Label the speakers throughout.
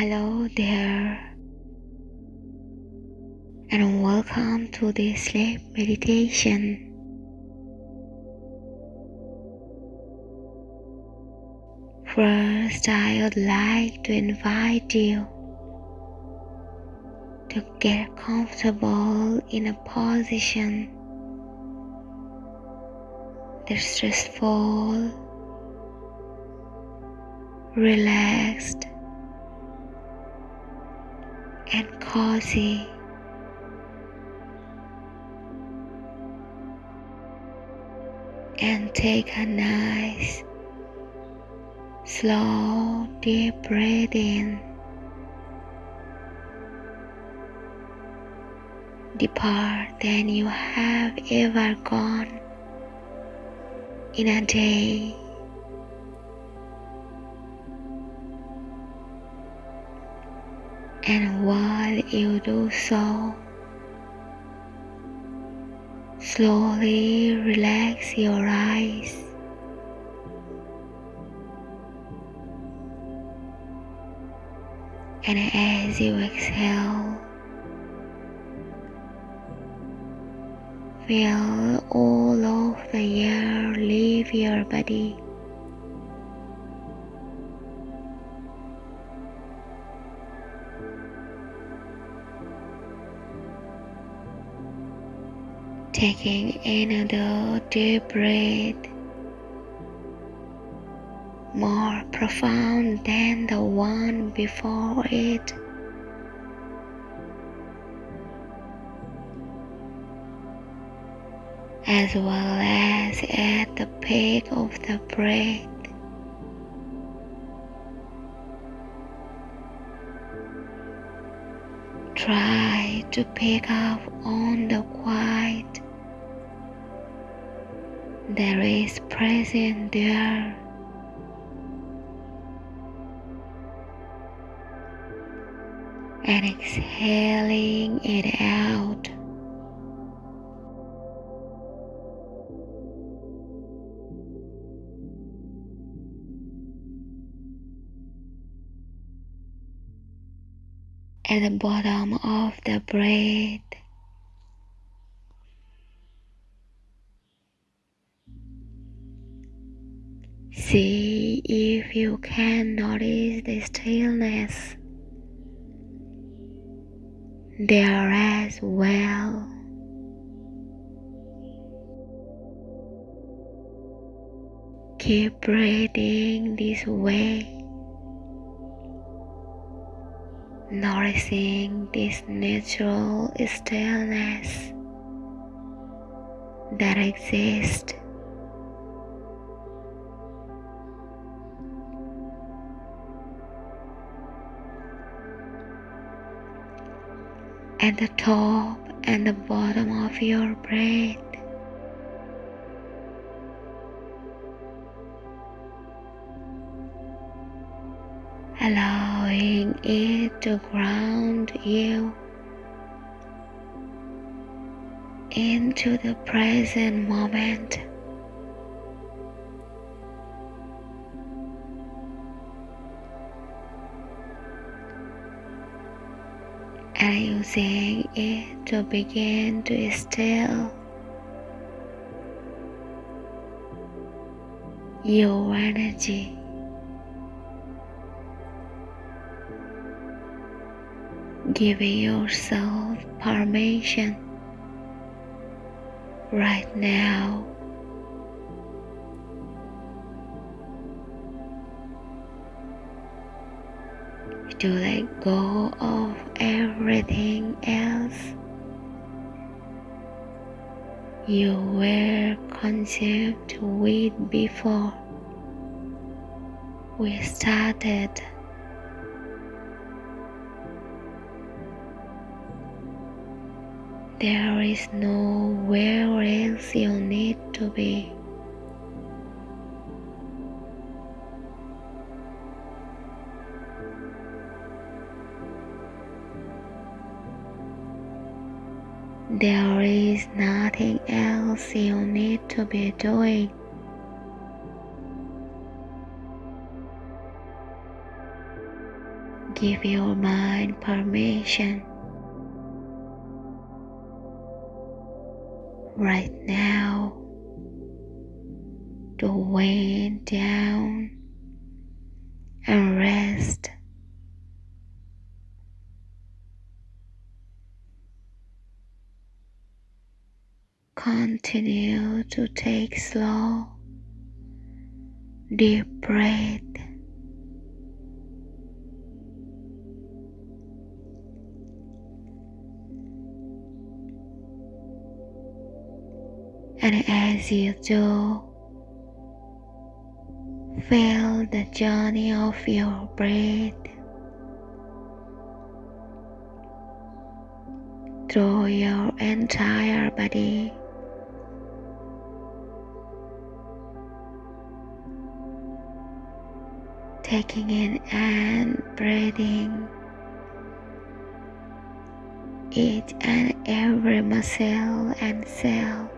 Speaker 1: Hello there, and welcome to this sleep meditation. First, I would like to invite you to get comfortable in a position that's restful, relaxed, and cozy. And take a nice, slow, deep breath in. Deeper than you have ever gone in a day. And while you do so, slowly relax your eyes. And as you exhale, feel all of the air leave your body. Taking another deep breath more profound than the one before it. As well as at the peak of the breath. Try to pick up on the quiet there is present there. And exhaling it out. At the bottom of the breath, if you can notice the stillness there as well. Keep breathing this way, noticing this natural stillness that exists at the top and the bottom of your breath. Allowing it to ground you into the present moment. And using it to begin to still your energy. Giving yourself permission right now to let go of everything else you were conceived with before we started. There is nowhere else you need to be. There is nothing else you need to be doing. give your mind permission right now to wind down and rest. Continue to take slow, deep breath. And as you do, feel the journey of your breath through your entire body. Taking in and breathing each and every muscle and cell.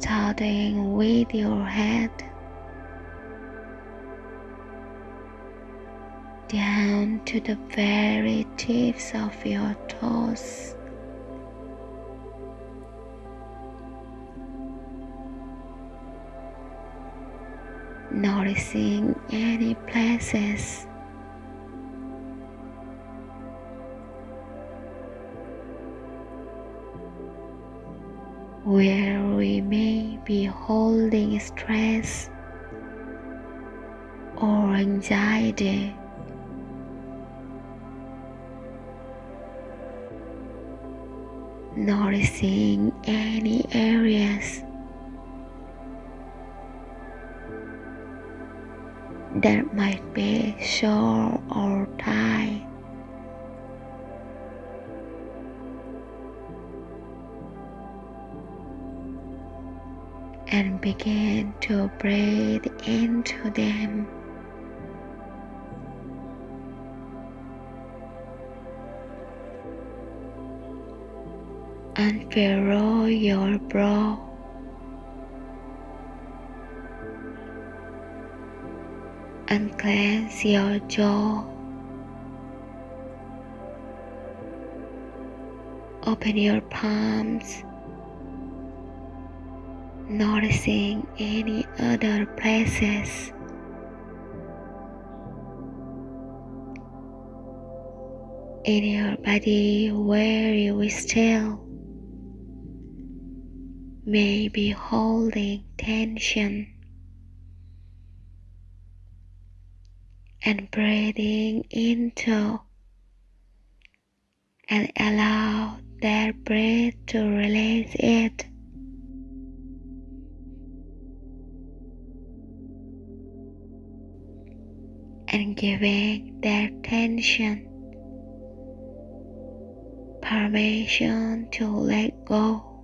Speaker 1: starting with your head down to the very tips of your toes. Noticing any places where we may be holding stress or anxiety. Noticing any areas that might be sore or tight. and begin to breathe into them. Unfurrow your brow. And cleanse your jaw. Open your palms noticing any other places. In your body where you still may be holding tension and breathing into and allow that breath to release it. and giving their tension permission to let go.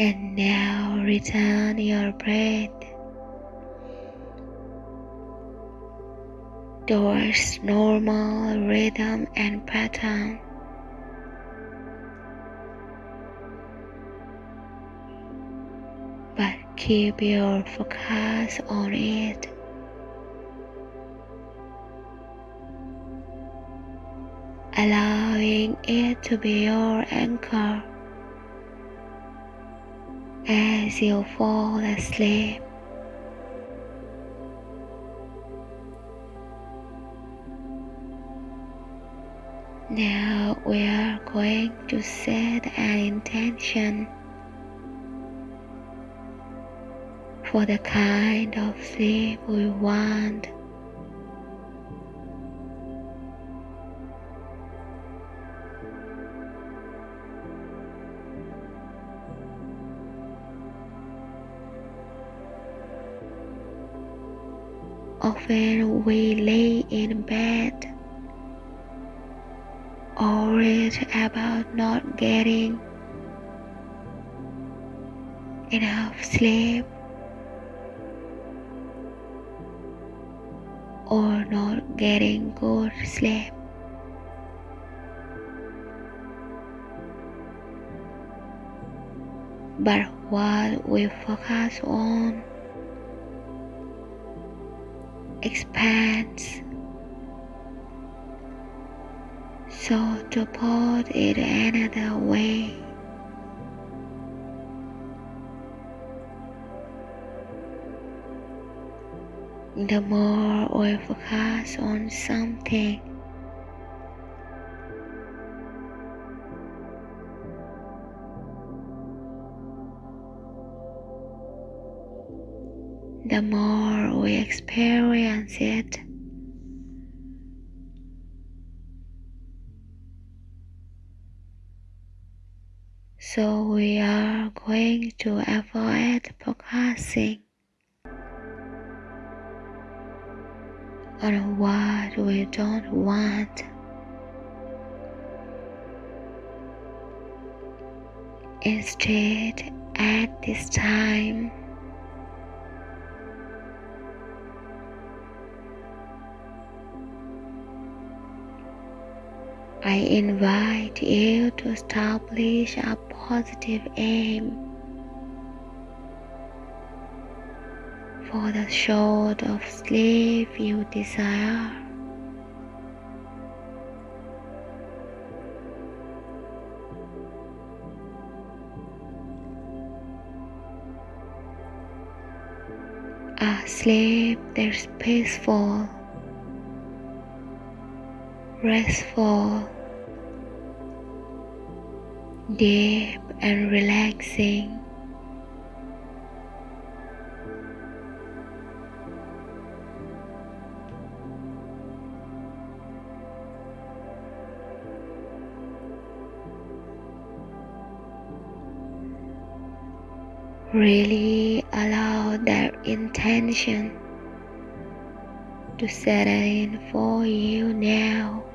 Speaker 1: And now return your breath towards normal rhythm and pattern. But keep your focus on it. Allowing it to be your anchor as you fall asleep. Now we are going to set an intention for the kind of sleep we want. Often we lay in bed worried about not getting enough sleep or not getting good sleep. but what we focus on expands. So to put it another way, the more we focus on something, the more we experience it. So we are going to avoid focusing on what we don't want. Instead, at this time, I invite you to establish a positive aim for the sort of sleep you desire. A sleep that's peaceful restful, deep and relaxing. Really allow that intention to set in for you now.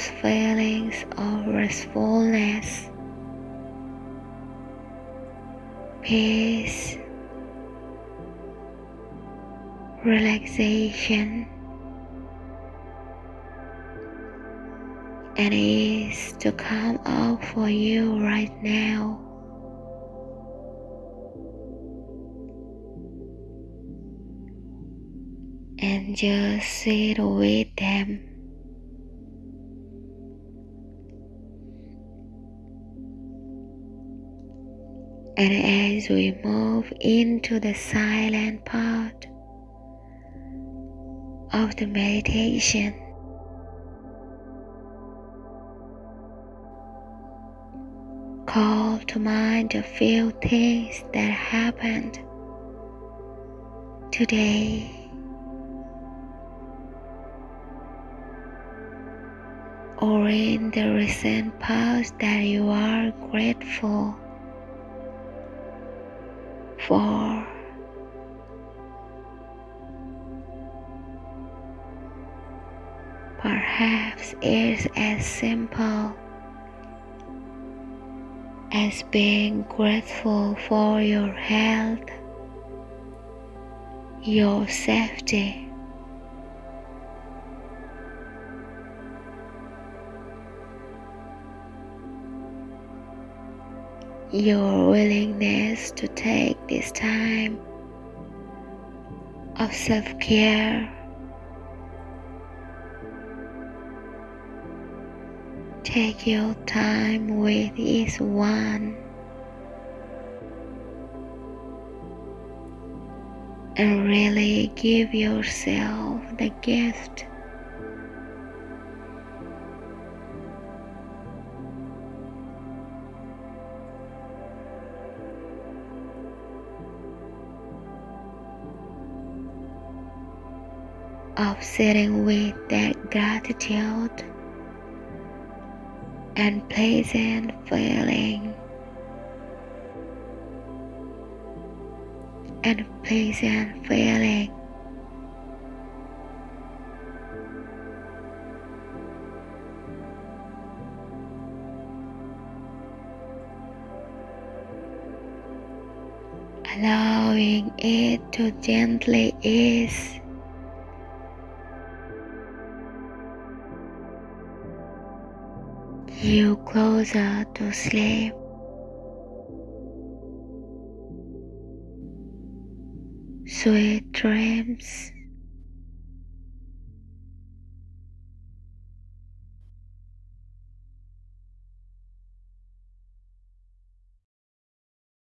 Speaker 1: Those feelings of restfulness, peace, relaxation, and ease to come up for you right now. And just sit with them. And as we move into the silent part of the meditation, call to mind a few things that happened today. Or in the recent past that you are grateful for. Perhaps it's as simple as being grateful for your health, your safety, your willingness to take this time of self care. Take your time with each one and really give yourself the gift of sitting with that gratitude and pleasant feeling and pleasant feeling. Allowing it to gently ease you closer to sleep. Sweet dreams.